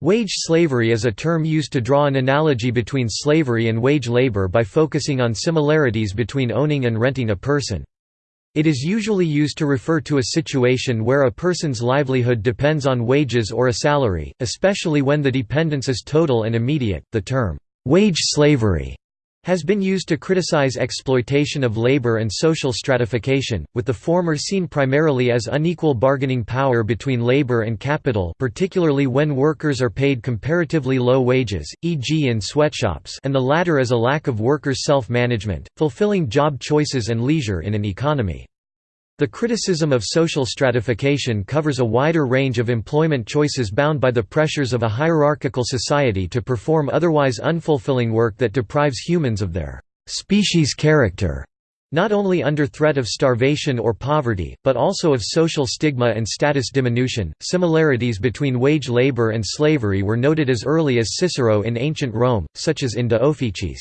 Wage slavery is a term used to draw an analogy between slavery and wage labor by focusing on similarities between owning and renting a person. It is usually used to refer to a situation where a person's livelihood depends on wages or a salary, especially when the dependence is total and immediate. The term, wage slavery, has been used to criticize exploitation of labor and social stratification, with the former seen primarily as unequal bargaining power between labor and capital particularly when workers are paid comparatively low wages, e.g. in sweatshops and the latter as a lack of workers' self-management, fulfilling job choices and leisure in an economy. The criticism of social stratification covers a wider range of employment choices bound by the pressures of a hierarchical society to perform otherwise unfulfilling work that deprives humans of their species character, not only under threat of starvation or poverty, but also of social stigma and status diminution. Similarities between wage labor and slavery were noted as early as Cicero in ancient Rome, such as in De Officiis.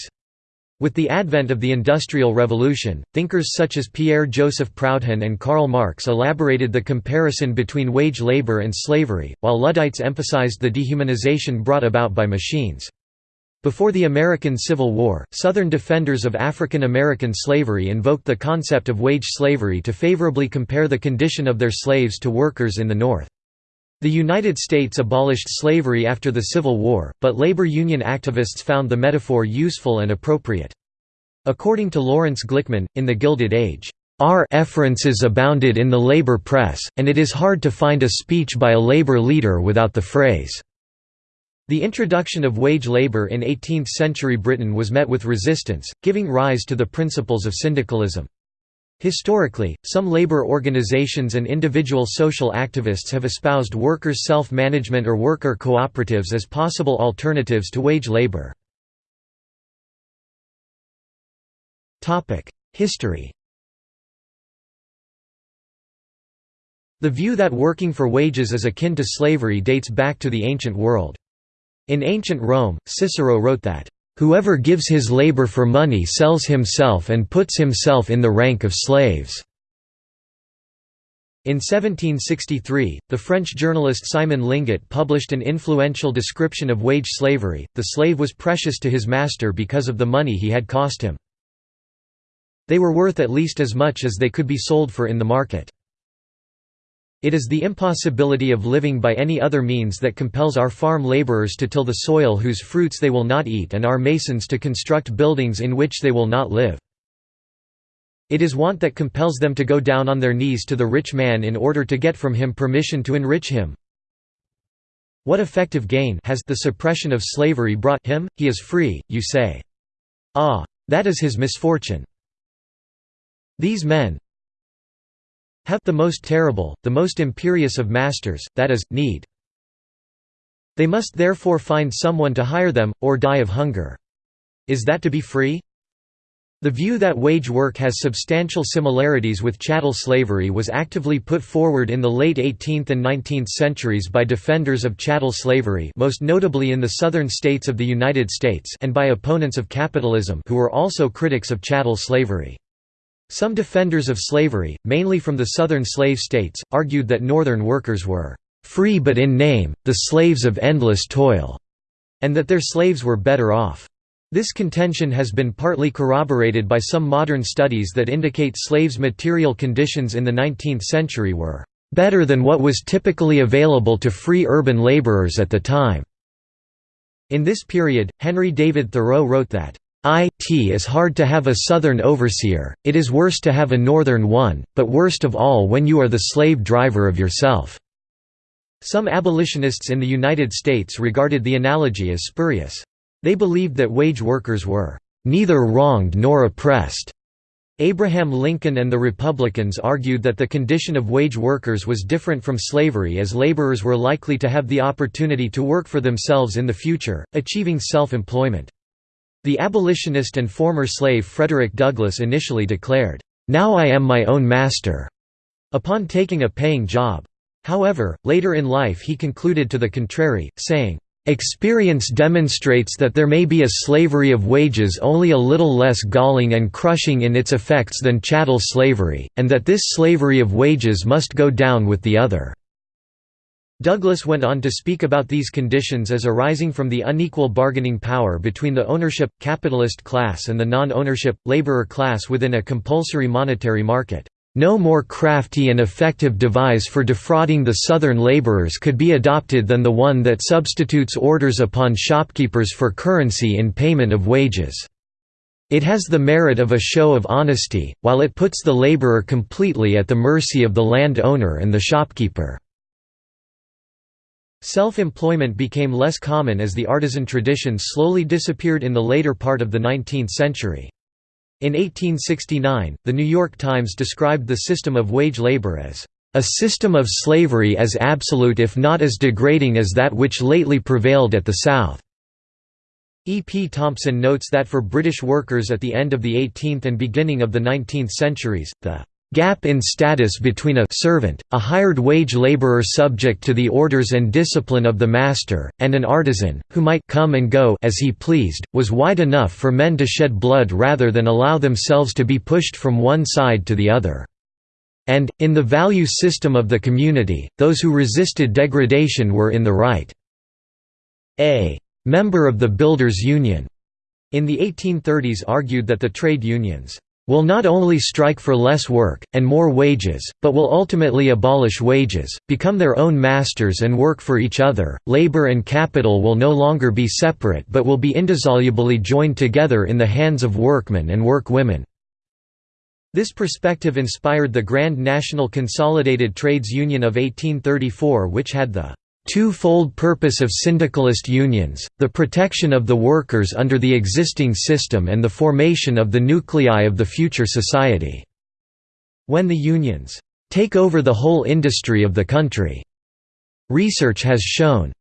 With the advent of the Industrial Revolution, thinkers such as Pierre-Joseph Proudhon and Karl Marx elaborated the comparison between wage labor and slavery, while Luddites emphasized the dehumanization brought about by machines. Before the American Civil War, Southern defenders of African American slavery invoked the concept of wage slavery to favorably compare the condition of their slaves to workers in the North. The United States abolished slavery after the Civil War, but labor union activists found the metaphor useful and appropriate. According to Lawrence Glickman, in The Gilded Age, "...our efferences abounded in the labor press, and it is hard to find a speech by a labor leader without the phrase." The introduction of wage labor in 18th-century Britain was met with resistance, giving rise to the principles of syndicalism. Historically, some labor organizations and individual social activists have espoused workers' self-management or worker cooperatives as possible alternatives to wage labor. History The view that working for wages is akin to slavery dates back to the ancient world. In ancient Rome, Cicero wrote that, Whoever gives his labor for money sells himself and puts himself in the rank of slaves." In 1763, the French journalist Simon Linguet published an influential description of wage slavery. The slave was precious to his master because of the money he had cost him. They were worth at least as much as they could be sold for in the market. It is the impossibility of living by any other means that compels our farm laborers to till the soil whose fruits they will not eat and our masons to construct buildings in which they will not live. It is want that compels them to go down on their knees to the rich man in order to get from him permission to enrich him. What effective gain has the suppression of slavery brought him? He is free, you say. Ah! That is his misfortune. These men, have the most terrible, the most imperious of masters, that is, need. They must therefore find someone to hire them, or die of hunger. Is that to be free? The view that wage work has substantial similarities with chattel slavery was actively put forward in the late 18th and 19th centuries by defenders of chattel slavery most notably in the southern states of the United States and by opponents of capitalism who were also critics of chattel slavery. Some defenders of slavery, mainly from the southern slave states, argued that northern workers were "...free but in name, the slaves of endless toil", and that their slaves were better off. This contention has been partly corroborated by some modern studies that indicate slaves' material conditions in the 19th century were "...better than what was typically available to free urban laborers at the time." In this period, Henry David Thoreau wrote that, it is hard to have a southern overseer, it is worse to have a northern one, but worst of all when you are the slave driver of yourself." Some abolitionists in the United States regarded the analogy as spurious. They believed that wage workers were "...neither wronged nor oppressed." Abraham Lincoln and the Republicans argued that the condition of wage workers was different from slavery as laborers were likely to have the opportunity to work for themselves in the future, achieving self-employment. The abolitionist and former slave Frederick Douglass initially declared, "'Now I am my own master' upon taking a paying job. However, later in life he concluded to the contrary, saying, Experience demonstrates that there may be a slavery of wages only a little less galling and crushing in its effects than chattel slavery, and that this slavery of wages must go down with the other." Douglass went on to speak about these conditions as arising from the unequal bargaining power between the ownership, capitalist class and the non-ownership, laborer class within a compulsory monetary market. No more crafty and effective device for defrauding the Southern laborers could be adopted than the one that substitutes orders upon shopkeepers for currency in payment of wages. It has the merit of a show of honesty, while it puts the laborer completely at the mercy of the land owner and the shopkeeper. Self-employment became less common as the artisan tradition slowly disappeared in the later part of the 19th century. In 1869, The New York Times described the system of wage labor as a system of slavery as absolute if not as degrading as that which lately prevailed at the South." E. P. Thompson notes that for British workers at the end of the 18th and beginning of the 19th centuries, the Gap in status between a servant, a hired wage laborer subject to the orders and discipline of the master, and an artisan, who might come and go as he pleased, was wide enough for men to shed blood rather than allow themselves to be pushed from one side to the other. And, in the value system of the community, those who resisted degradation were in the right. A member of the Builders' Union in the 1830s argued that the trade unions will not only strike for less work, and more wages, but will ultimately abolish wages, become their own masters and work for each other. Labor and capital will no longer be separate but will be indissolubly joined together in the hands of workmen and workwomen. This perspective inspired the Grand National Consolidated Trades Union of 1834 which had the two-fold purpose of syndicalist unions, the protection of the workers under the existing system and the formation of the nuclei of the future society. When the unions take over the whole industry of the country, research has shown,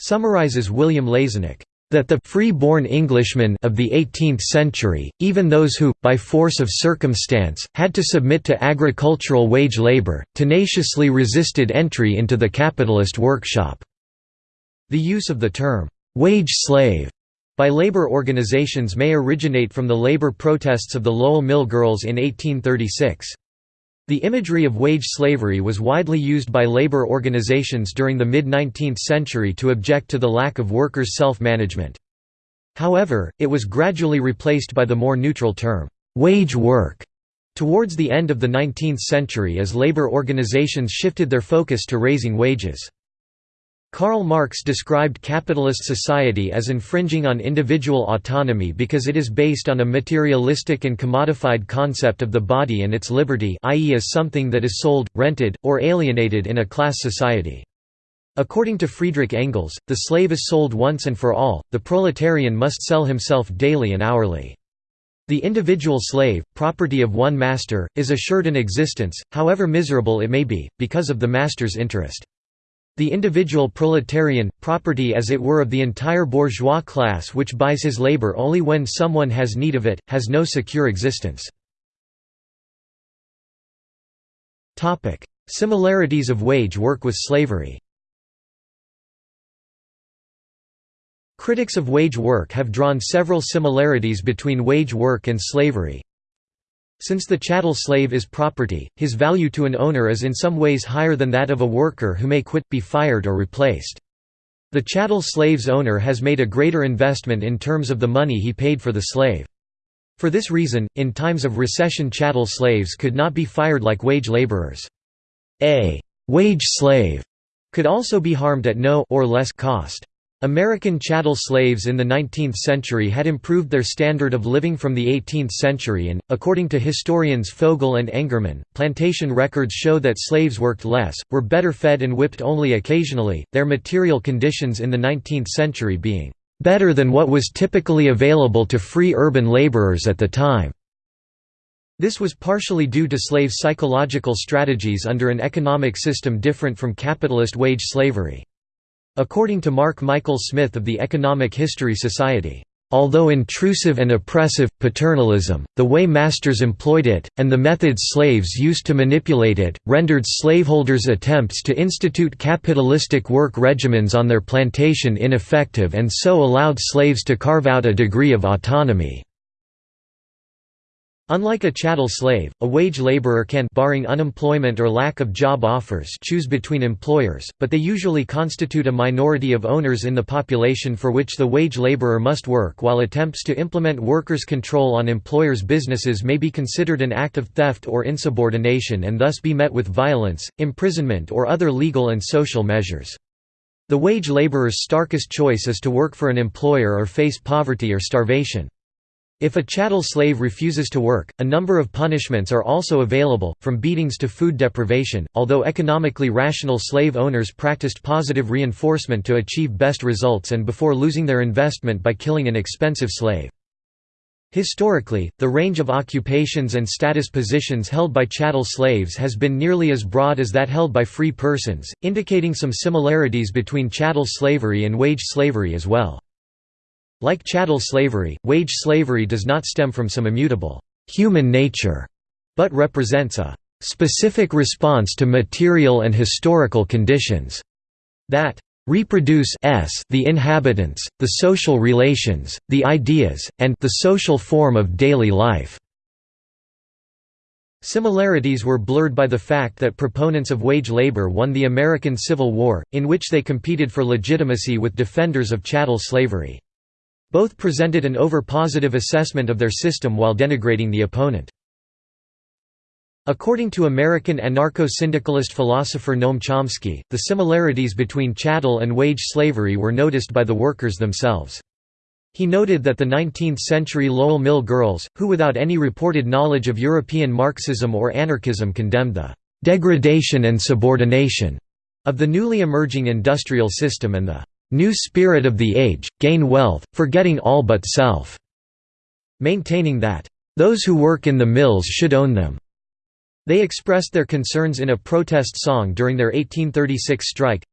summarizes William Lazonick, that the free-born Englishmen of the 18th century, even those who, by force of circumstance, had to submit to agricultural wage labour, tenaciously resisted entry into the capitalist workshop. The use of the term, "'wage slave' by labor organizations may originate from the labor protests of the Lowell Mill Girls in 1836. The imagery of wage slavery was widely used by labor organizations during the mid-19th century to object to the lack of workers' self-management. However, it was gradually replaced by the more neutral term, "'wage work' towards the end of the 19th century as labor organizations shifted their focus to raising wages. Karl Marx described capitalist society as infringing on individual autonomy because it is based on a materialistic and commodified concept of the body and its liberty i.e. as something that is sold, rented, or alienated in a class society. According to Friedrich Engels, the slave is sold once and for all, the proletarian must sell himself daily and hourly. The individual slave, property of one master, is assured an existence, however miserable it may be, because of the master's interest. The individual proletarian, property as it were of the entire bourgeois class which buys his labor only when someone has need of it, has no secure existence. Similarities of wage work with slavery Critics of wage work have drawn several similarities between wage work and slavery. Since the chattel slave is property, his value to an owner is in some ways higher than that of a worker who may quit, be fired or replaced. The chattel slave's owner has made a greater investment in terms of the money he paid for the slave. For this reason, in times of recession chattel slaves could not be fired like wage laborers. A «wage slave» could also be harmed at no or less cost. American chattel slaves in the 19th century had improved their standard of living from the 18th century and, according to historians Fogel and Engerman, plantation records show that slaves worked less, were better fed and whipped only occasionally, their material conditions in the 19th century being better than what was typically available to free urban laborers at the time. This was partially due to slave psychological strategies under an economic system different from capitalist wage slavery. According to Mark Michael Smith of the Economic History Society, Although intrusive and oppressive, paternalism, the way masters employed it, and the methods slaves used to manipulate it, rendered slaveholders' attempts to institute capitalistic work regimens on their plantation ineffective and so allowed slaves to carve out a degree of autonomy. Unlike a chattel slave, a wage laborer can barring unemployment or lack of job offers choose between employers, but they usually constitute a minority of owners in the population for which the wage laborer must work while attempts to implement workers' control on employers' businesses may be considered an act of theft or insubordination and thus be met with violence, imprisonment or other legal and social measures. The wage laborer's starkest choice is to work for an employer or face poverty or starvation. If a chattel slave refuses to work, a number of punishments are also available, from beatings to food deprivation, although economically rational slave owners practiced positive reinforcement to achieve best results and before losing their investment by killing an expensive slave. Historically, the range of occupations and status positions held by chattel slaves has been nearly as broad as that held by free persons, indicating some similarities between chattel slavery and wage slavery as well. Like chattel slavery, wage slavery does not stem from some immutable human nature, but represents a specific response to material and historical conditions that reproduce s the inhabitants, the social relations, the ideas, and the social form of daily life. Similarities were blurred by the fact that proponents of wage labor won the American Civil War, in which they competed for legitimacy with defenders of chattel slavery. Both presented an over-positive assessment of their system while denigrating the opponent. According to American anarcho-syndicalist philosopher Noam Chomsky, the similarities between chattel and wage slavery were noticed by the workers themselves. He noted that the 19th-century Lowell Mill girls, who without any reported knowledge of European Marxism or anarchism condemned the «degradation and subordination» of the newly emerging industrial system and the new spirit of the age, gain wealth, forgetting all but self", maintaining that, "...those who work in the mills should own them." They expressed their concerns in a protest song during their 1836 strike.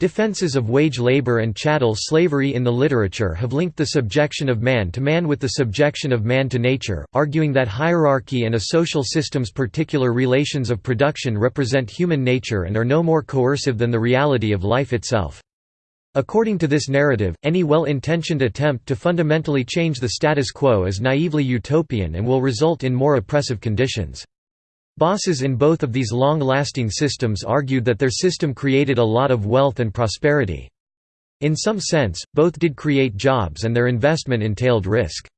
Defenses of wage labor and chattel slavery in the literature have linked the subjection of man to man with the subjection of man to nature, arguing that hierarchy and a social system's particular relations of production represent human nature and are no more coercive than the reality of life itself. According to this narrative, any well-intentioned attempt to fundamentally change the status quo is naively utopian and will result in more oppressive conditions. Bosses in both of these long-lasting systems argued that their system created a lot of wealth and prosperity. In some sense, both did create jobs and their investment entailed risk.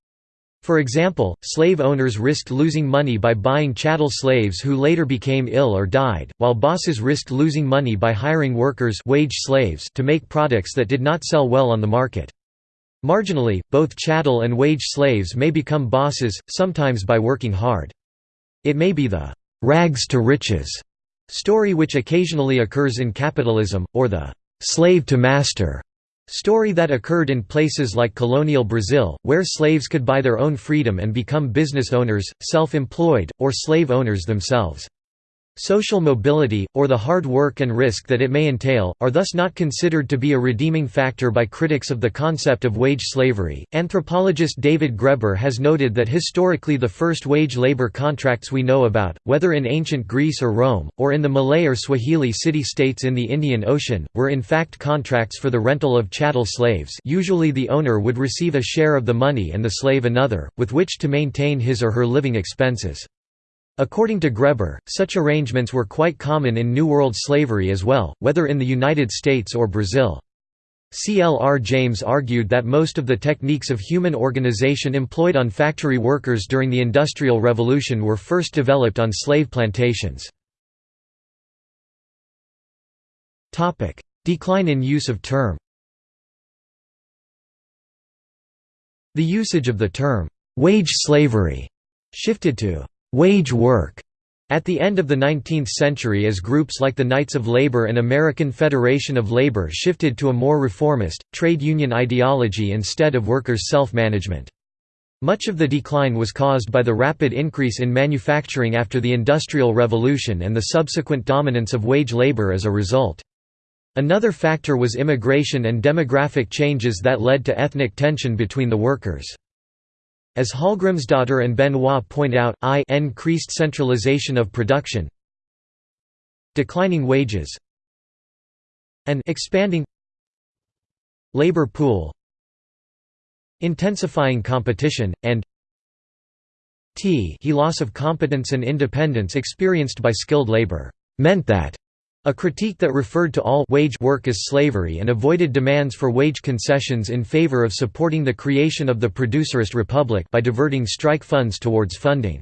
For example, slave owners risked losing money by buying chattel slaves who later became ill or died, while bosses risked losing money by hiring workers wage slaves to make products that did not sell well on the market. Marginally, both chattel and wage slaves may become bosses, sometimes by working hard. It may be the «rags to riches» story which occasionally occurs in capitalism, or the «slave to master» Story that occurred in places like colonial Brazil, where slaves could buy their own freedom and become business owners, self-employed, or slave owners themselves. Social mobility, or the hard work and risk that it may entail, are thus not considered to be a redeeming factor by critics of the concept of wage slavery. Anthropologist David Graeber has noted that historically the first wage labor contracts we know about, whether in ancient Greece or Rome, or in the Malay or Swahili city-states in the Indian Ocean, were in fact contracts for the rental of chattel slaves usually the owner would receive a share of the money and the slave another, with which to maintain his or her living expenses. According to Graeber, such arrangements were quite common in New World slavery as well, whether in the United States or Brazil. C. L. R. James argued that most of the techniques of human organization employed on factory workers during the Industrial Revolution were first developed on slave plantations. Decline in use of term The usage of the term, "'wage slavery' shifted to wage work at the end of the 19th century as groups like the Knights of Labor and American Federation of Labor shifted to a more reformist, trade union ideology instead of workers' self-management. Much of the decline was caused by the rapid increase in manufacturing after the Industrial Revolution and the subsequent dominance of wage labor as a result. Another factor was immigration and demographic changes that led to ethnic tension between the workers. As Hallgrimsdottir and Benoit point out, I increased centralization of production declining wages and expanding labor pool intensifying competition, and t he loss of competence and independence experienced by skilled labor meant that a critique that referred to all wage work as slavery and avoided demands for wage concessions in favor of supporting the creation of the producerist republic by diverting strike funds towards funding.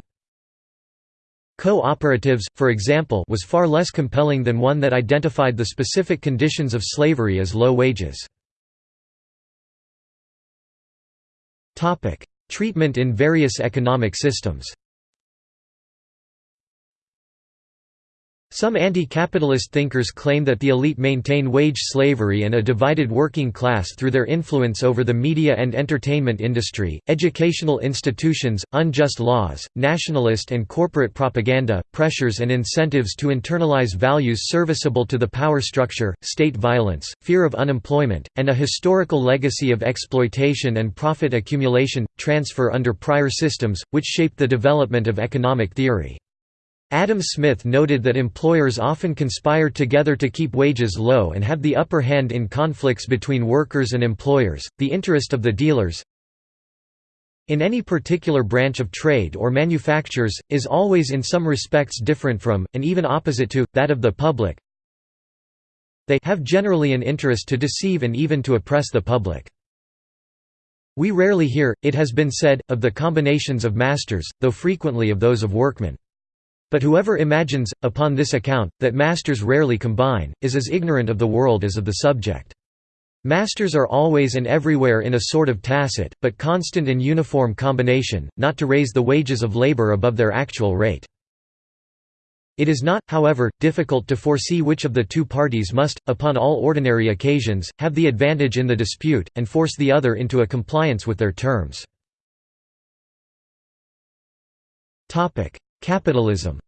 Co-operatives, for example was far less compelling than one that identified the specific conditions of slavery as low wages. Treatment in various economic systems Some anti-capitalist thinkers claim that the elite maintain wage slavery and a divided working class through their influence over the media and entertainment industry, educational institutions, unjust laws, nationalist and corporate propaganda, pressures and incentives to internalize values serviceable to the power structure, state violence, fear of unemployment, and a historical legacy of exploitation and profit accumulation, transfer under prior systems, which shaped the development of economic theory. Adam Smith noted that employers often conspire together to keep wages low and have the upper hand in conflicts between workers and employers, the interest of the dealers in any particular branch of trade or manufactures, is always in some respects different from, and even opposite to, that of the public. They have generally an interest to deceive and even to oppress the public. We rarely hear, it has been said, of the combinations of masters, though frequently of those of workmen. But whoever imagines, upon this account, that masters rarely combine, is as ignorant of the world as of the subject. Masters are always and everywhere in a sort of tacit, but constant and uniform combination, not to raise the wages of labor above their actual rate. It is not, however, difficult to foresee which of the two parties must, upon all ordinary occasions, have the advantage in the dispute, and force the other into a compliance with their terms. Capitalism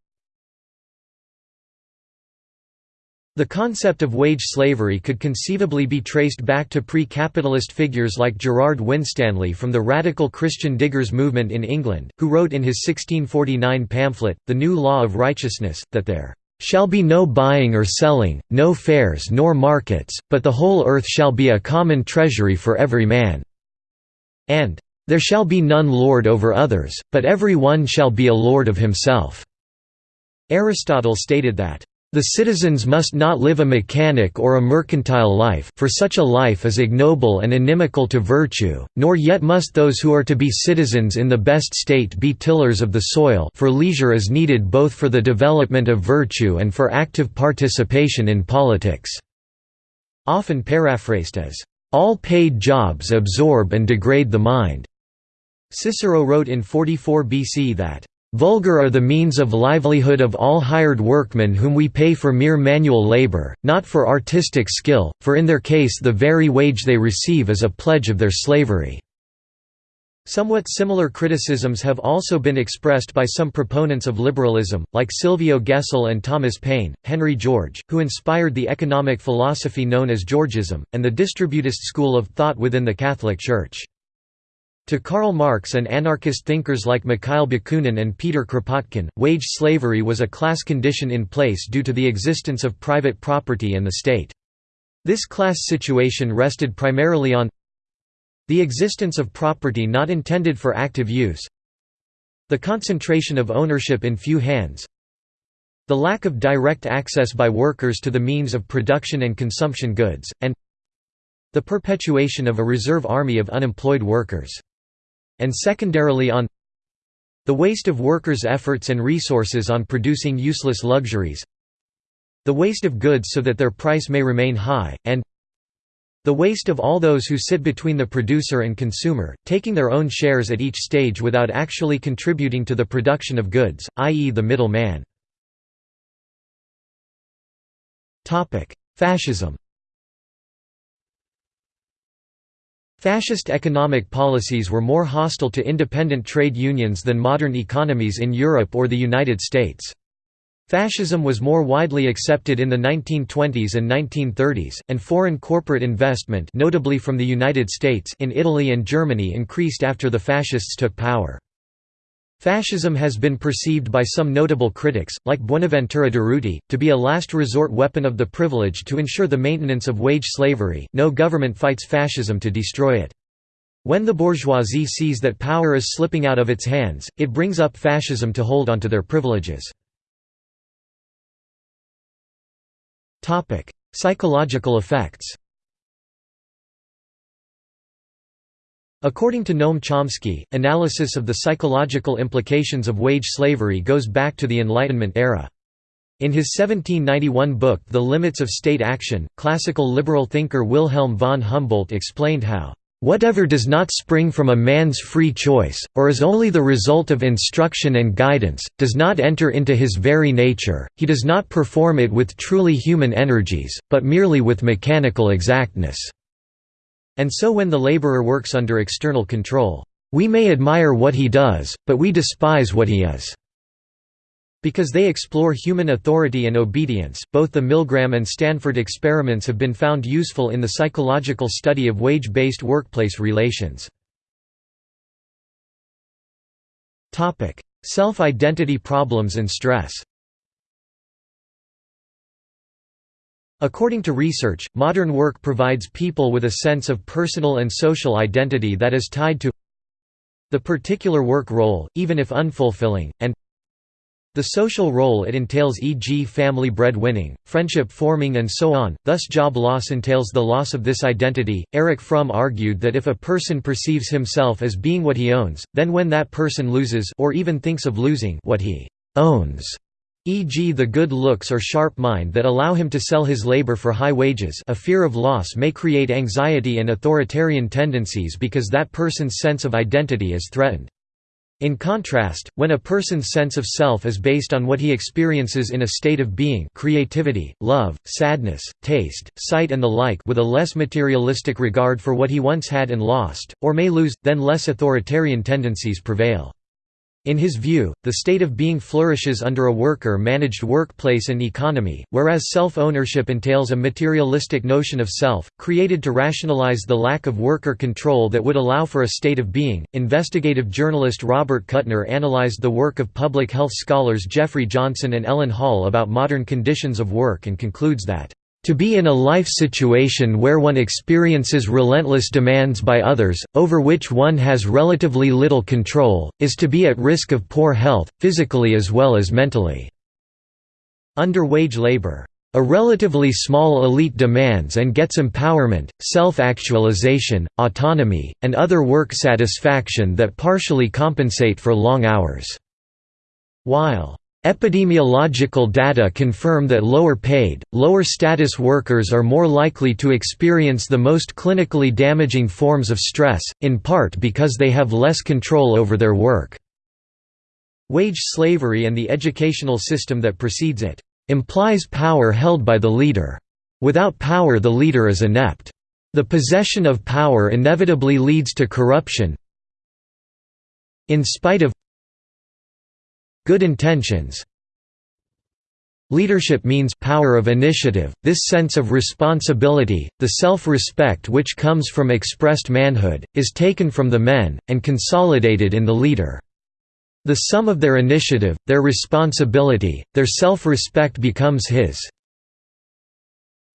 The concept of wage slavery could conceivably be traced back to pre-capitalist figures like Gerard Winstanley from the radical Christian diggers movement in England, who wrote in his 1649 pamphlet, The New Law of Righteousness, that there "...shall be no buying or selling, no fairs nor markets, but the whole earth shall be a common treasury for every man." and there shall be none lord over others, but every one shall be a lord of himself." Aristotle stated that, "...the citizens must not live a mechanic or a mercantile life for such a life is ignoble and inimical to virtue, nor yet must those who are to be citizens in the best state be tillers of the soil for leisure is needed both for the development of virtue and for active participation in politics." Often paraphrased as, "...all paid jobs absorb and degrade the mind." Cicero wrote in 44 BC that, "...vulgar are the means of livelihood of all hired workmen whom we pay for mere manual labor, not for artistic skill, for in their case the very wage they receive is a pledge of their slavery." Somewhat similar criticisms have also been expressed by some proponents of liberalism, like Silvio Gesell and Thomas Paine, Henry George, who inspired the economic philosophy known as Georgism, and the distributist school of thought within the Catholic Church. To Karl Marx and anarchist thinkers like Mikhail Bakunin and Peter Kropotkin, wage slavery was a class condition in place due to the existence of private property and the state. This class situation rested primarily on the existence of property not intended for active use the concentration of ownership in few hands the lack of direct access by workers to the means of production and consumption goods, and the perpetuation of a reserve army of unemployed workers and secondarily on the waste of workers' efforts and resources on producing useless luxuries the waste of goods so that their price may remain high, and the waste of all those who sit between the producer and consumer, taking their own shares at each stage without actually contributing to the production of goods, i.e. the middle man. Fascism Fascist economic policies were more hostile to independent trade unions than modern economies in Europe or the United States. Fascism was more widely accepted in the 1920s and 1930s, and foreign corporate investment notably from the United States in Italy and Germany increased after the Fascists took power. Fascism has been perceived by some notable critics, like Buenaventura Durruti, to be a last resort weapon of the privileged to ensure the maintenance of wage slavery no government fights fascism to destroy it. When the bourgeoisie sees that power is slipping out of its hands, it brings up fascism to hold onto their privileges. Psychological effects According to Noam Chomsky, analysis of the psychological implications of wage slavery goes back to the Enlightenment era. In his 1791 book The Limits of State Action, classical liberal thinker Wilhelm von Humboldt explained how Whatever does not spring from a man's free choice, or is only the result of instruction and guidance, does not enter into his very nature, he does not perform it with truly human energies, but merely with mechanical exactness. And so when the laborer works under external control, we may admire what he does, but we despise what he is. Because they explore human authority and obedience, both the Milgram and Stanford experiments have been found useful in the psychological study of wage-based workplace relations. Self-identity problems and stress According to research, modern work provides people with a sense of personal and social identity that is tied to the particular work role, even if unfulfilling, and the social role it entails e.g. family breadwinning, friendship forming and so on, thus job loss entails the loss of this identity. Erich Fromm argued that if a person perceives himself as being what he owns, then when that person loses or even thinks of losing what he owns, e.g. the good looks or sharp mind that allow him to sell his labor for high wages a fear of loss may create anxiety and authoritarian tendencies because that person's sense of identity is threatened. In contrast, when a person's sense of self is based on what he experiences in a state of being creativity, love, sadness, taste, sight and the like with a less materialistic regard for what he once had and lost, or may lose, then less authoritarian tendencies prevail. In his view, the state of being flourishes under a worker-managed workplace and economy, whereas self-ownership entails a materialistic notion of self, created to rationalize the lack of worker control that would allow for a state of being. Investigative journalist Robert Kuttner analyzed the work of public health scholars Jeffrey Johnson and Ellen Hall about modern conditions of work and concludes that to be in a life situation where one experiences relentless demands by others, over which one has relatively little control, is to be at risk of poor health, physically as well as mentally. Under wage labor, a relatively small elite demands and gets empowerment, self-actualization, autonomy, and other work satisfaction that partially compensate for long hours. While Epidemiological data confirm that lower-paid, lower-status workers are more likely to experience the most clinically damaging forms of stress, in part because they have less control over their work. Wage slavery and the educational system that precedes it, "...implies power held by the leader. Without power the leader is inept. The possession of power inevitably leads to corruption, in spite of Good intentions Leadership means power of initiative, this sense of responsibility, the self-respect which comes from expressed manhood, is taken from the men, and consolidated in the leader. The sum of their initiative, their responsibility, their self-respect becomes his.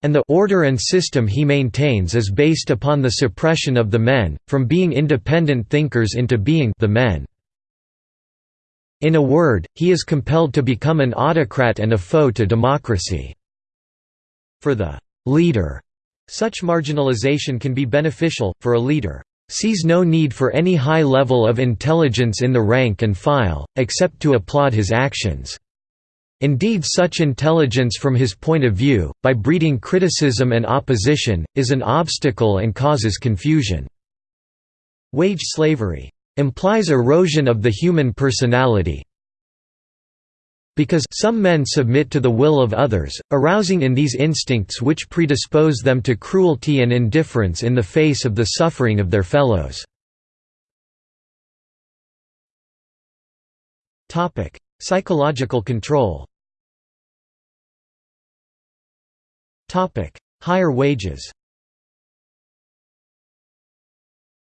And the order and system he maintains is based upon the suppression of the men, from being independent thinkers into being the men. In a word, he is compelled to become an autocrat and a foe to democracy. For the leader, such marginalization can be beneficial, for a leader sees no need for any high level of intelligence in the rank and file, except to applaud his actions. Indeed such intelligence from his point of view, by breeding criticism and opposition, is an obstacle and causes confusion." Wage slavery implies erosion of the human personality. Because some men submit to the will of others, arousing in these instincts which predispose them to cruelty and indifference in the face of the suffering of their fellows. Psychological control. Higher wages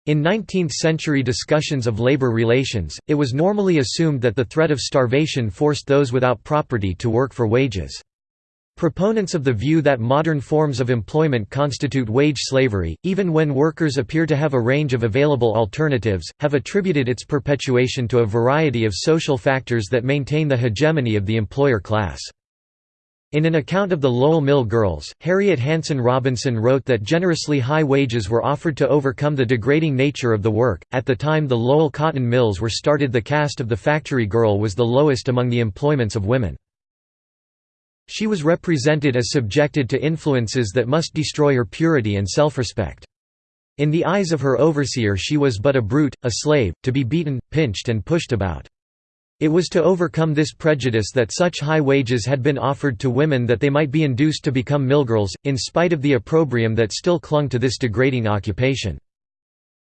In 19th-century discussions of labor relations, it was normally assumed that the threat of starvation forced those without property to work for wages. Proponents of the view that modern forms of employment constitute wage slavery, even when workers appear to have a range of available alternatives, have attributed its perpetuation to a variety of social factors that maintain the hegemony of the employer class. In an account of the Lowell Mill Girls, Harriet Hanson Robinson wrote that generously high wages were offered to overcome the degrading nature of the work. At the time the Lowell cotton mills were started, the caste of the factory girl was the lowest among the employments of women. She was represented as subjected to influences that must destroy her purity and self-respect. In the eyes of her overseer she was but a brute, a slave, to be beaten, pinched and pushed about. It was to overcome this prejudice that such high wages had been offered to women that they might be induced to become millgirls, in spite of the opprobrium that still clung to this degrading occupation.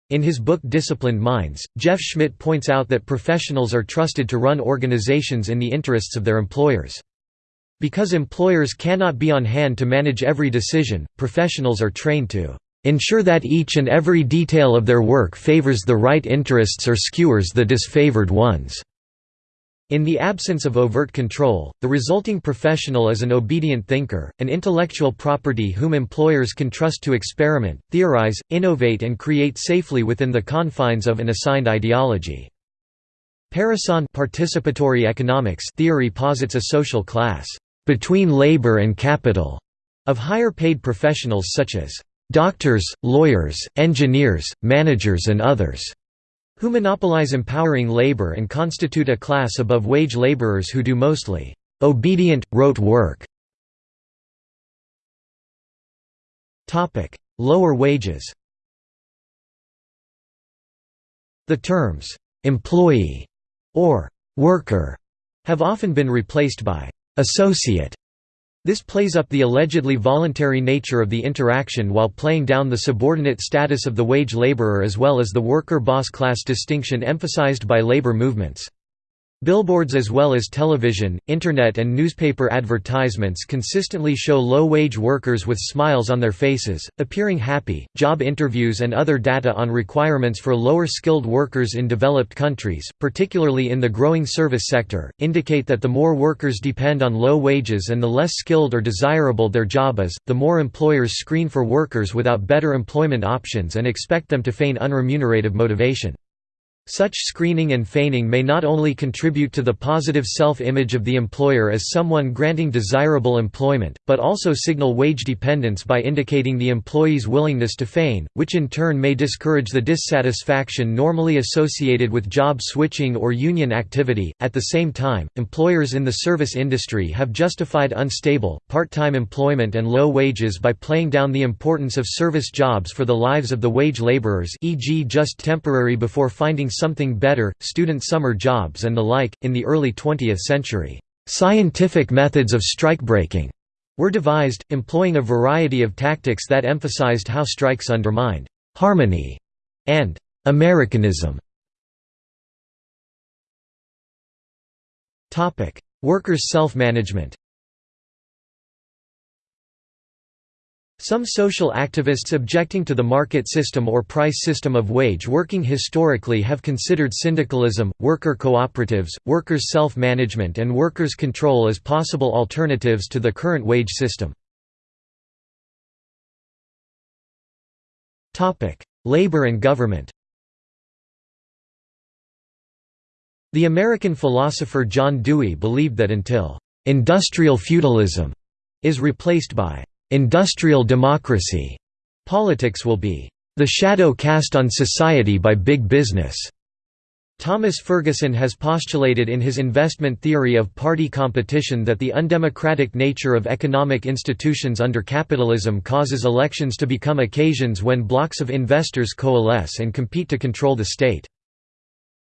In his book Disciplined Minds, Jeff Schmidt points out that professionals are trusted to run organizations in the interests of their employers. Because employers cannot be on hand to manage every decision, professionals are trained to ensure that each and every detail of their work favors the right interests or skewers the disfavored ones. In the absence of overt control, the resulting professional is an obedient thinker, an intellectual property whom employers can trust to experiment, theorize, innovate and create safely within the confines of an assigned ideology. Parecon participatory economics theory posits a social class between labor and capital of higher paid professionals such as doctors, lawyers, engineers, managers and others who monopolize empowering labor and constitute a class above wage laborers who do mostly obedient, rote work. Lower wages The terms «employee» or «worker» have often been replaced by associate. This plays up the allegedly voluntary nature of the interaction while playing down the subordinate status of the wage laborer as well as the worker-boss class distinction emphasized by labor movements. Billboards as well as television, internet and newspaper advertisements consistently show low-wage workers with smiles on their faces, appearing happy. Job interviews and other data on requirements for lower-skilled workers in developed countries, particularly in the growing service sector, indicate that the more workers depend on low wages and the less skilled or desirable their job is, the more employers screen for workers without better employment options and expect them to feign unremunerative motivation. Such screening and feigning may not only contribute to the positive self-image of the employer as someone granting desirable employment, but also signal wage dependence by indicating the employee's willingness to feign, which in turn may discourage the dissatisfaction normally associated with job switching or union activity. At the same time, employers in the service industry have justified unstable, part-time employment and low wages by playing down the importance of service jobs for the lives of the wage laborers, e.g., just temporary before finding something better, student summer jobs and the like. In the early 20th century, scientific methods of strikebreaking were devised, employing a variety of tactics that emphasized how strikes undermined harmony and Americanism. Workers' self-management Some social activists objecting to the market system or price system of wage working historically have considered syndicalism, worker cooperatives, workers' self-management and workers' control as possible alternatives to the current wage system. Labor and government The American philosopher John Dewey believed that until «industrial feudalism» is replaced by industrial democracy, politics will be the shadow cast on society by big business. Thomas Ferguson has postulated in his investment theory of party competition that the undemocratic nature of economic institutions under capitalism causes elections to become occasions when blocks of investors coalesce and compete to control the state.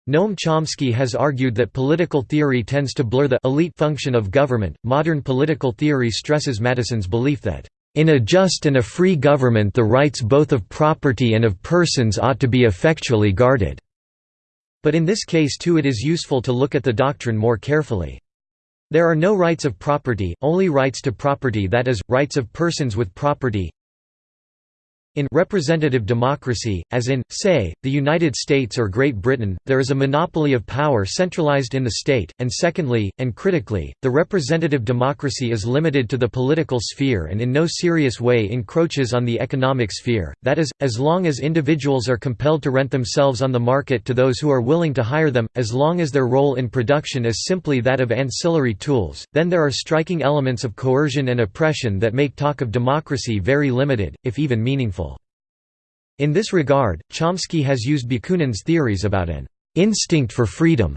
Noam Chomsky has argued that political theory tends to blur the elite function of government. Modern political theory stresses Madison's belief that in a just and a free government the rights both of property and of persons ought to be effectually guarded." But in this case too it is useful to look at the doctrine more carefully. There are no rights of property, only rights to property that is, rights of persons with property In representative democracy, as in, say, the United States or Great Britain, there is a monopoly of power centralized in the state, and secondly, and critically, the representative democracy is limited to the political sphere and in no serious way encroaches on the economic sphere, that is, as long as individuals are compelled to rent themselves on the market to those who are willing to hire them, as long as their role in production is simply that of ancillary tools, then there are striking elements of coercion and oppression that make talk of democracy very limited, if even meaningful. In this regard, Chomsky has used Bakunin's theories about an instinct for freedom.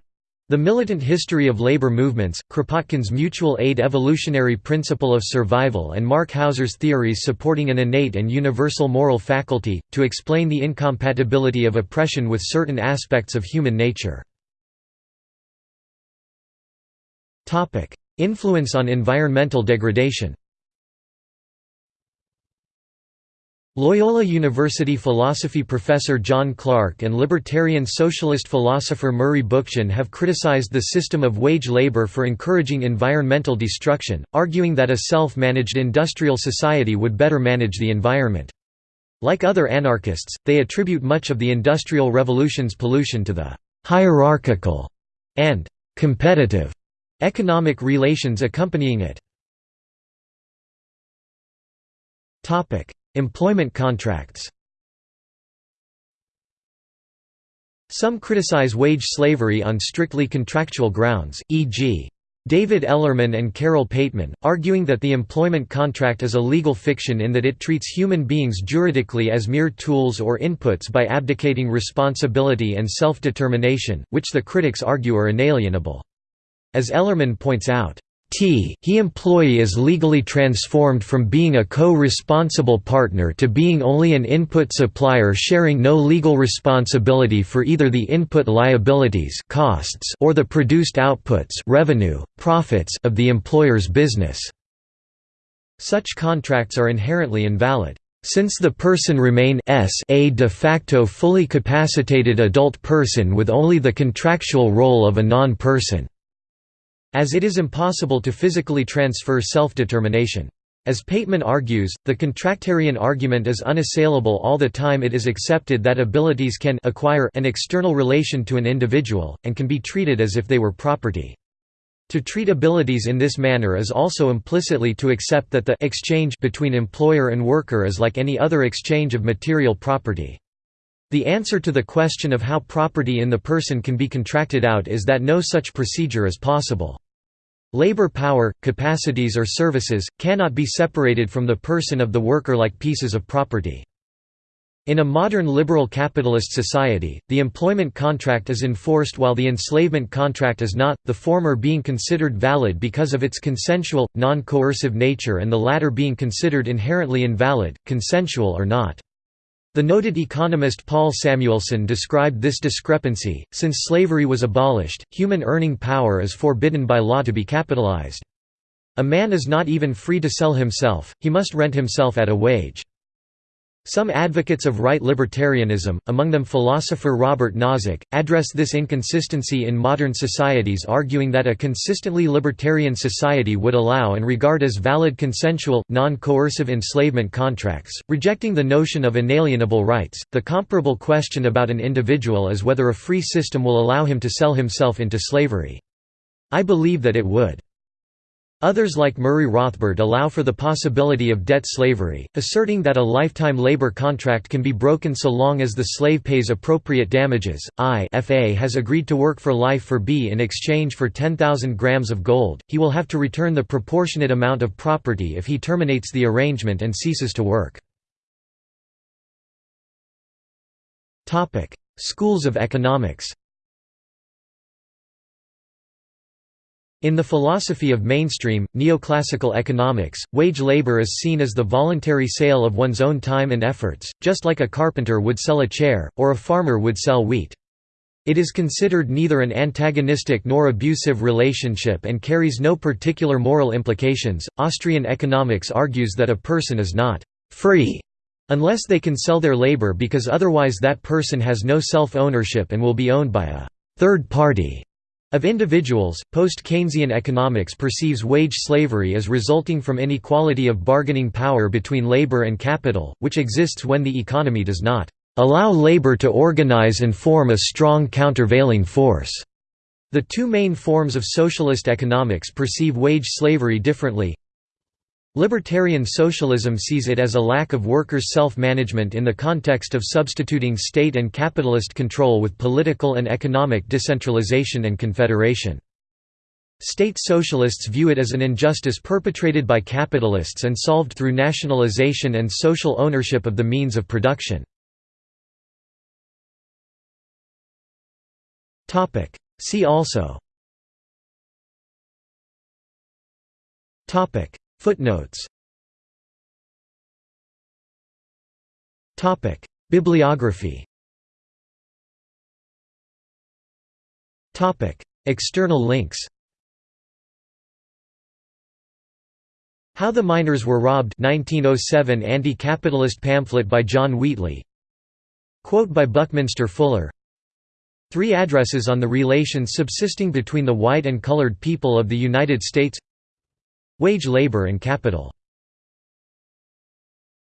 The militant history of labor movements, Kropotkin's mutual aid evolutionary principle of survival and Marc Hauser's theories supporting an innate and universal moral faculty, to explain the incompatibility of oppression with certain aspects of human nature. Influence on environmental degradation Loyola University philosophy professor John Clark and libertarian socialist philosopher Murray Bookchin have criticized the system of wage labor for encouraging environmental destruction, arguing that a self-managed industrial society would better manage the environment. Like other anarchists, they attribute much of the Industrial Revolution's pollution to the «hierarchical» and «competitive» economic relations accompanying it. Employment contracts Some criticize wage slavery on strictly contractual grounds, e.g. David Ellerman and Carole Pateman, arguing that the employment contract is a legal fiction in that it treats human beings juridically as mere tools or inputs by abdicating responsibility and self-determination, which the critics argue are inalienable. As Ellerman points out, T he employee is legally transformed from being a co-responsible partner to being only an input supplier sharing no legal responsibility for either the input liabilities costs or the produced outputs revenue, profits of the employer's business. Such contracts are inherently invalid. Since the person remain a de facto fully capacitated adult person with only the contractual role of a non-person. As it is impossible to physically transfer self-determination. As Pateman argues, the contractarian argument is unassailable all the time it is accepted that abilities can acquire an external relation to an individual, and can be treated as if they were property. To treat abilities in this manner is also implicitly to accept that the exchange between employer and worker is like any other exchange of material property. The answer to the question of how property in the person can be contracted out is that no such procedure is possible. Labor power, capacities or services, cannot be separated from the person of the worker like pieces of property. In a modern liberal capitalist society, the employment contract is enforced while the enslavement contract is not, the former being considered valid because of its consensual, non-coercive nature and the latter being considered inherently invalid, consensual or not. The noted economist Paul Samuelson described this discrepancy, since slavery was abolished, human earning power is forbidden by law to be capitalized. A man is not even free to sell himself, he must rent himself at a wage. Some advocates of right libertarianism, among them philosopher Robert Nozick, address this inconsistency in modern societies arguing that a consistently libertarian society would allow and regard as valid consensual, non-coercive enslavement contracts, rejecting the notion of inalienable rights. The comparable question about an individual is whether a free system will allow him to sell himself into slavery. I believe that it would. Others like Murray Rothbard allow for the possibility of debt slavery, asserting that a lifetime labor contract can be broken so long as the slave pays appropriate damages. I FA has agreed to work for life for B in exchange for 10,000 grams of gold. He will have to return the proportionate amount of property if he terminates the arrangement and ceases to work. Topic: Schools of economics. In the philosophy of mainstream, neoclassical economics, wage labor is seen as the voluntary sale of one's own time and efforts, just like a carpenter would sell a chair, or a farmer would sell wheat. It is considered neither an antagonistic nor abusive relationship and carries no particular moral implications. Austrian economics argues that a person is not free unless they can sell their labor because otherwise that person has no self ownership and will be owned by a third party. Of individuals, post-Keynesian economics perceives wage slavery as resulting from inequality of bargaining power between labor and capital, which exists when the economy does not allow labor to organize and form a strong countervailing force. The two main forms of socialist economics perceive wage slavery differently. Libertarian socialism sees it as a lack of workers' self-management in the context of substituting state and capitalist control with political and economic decentralization and confederation. State socialists view it as an injustice perpetrated by capitalists and solved through nationalization and social ownership of the means of production. See also Footnotes. Topic. Bibliography. Topic. External links. How the Miners Were Robbed 1907 anti-capitalist pamphlet by John Wheatley. Quote by Buckminster Fuller. Three addresses on the relations subsisting between the white and colored people of the United States Wage labor and capital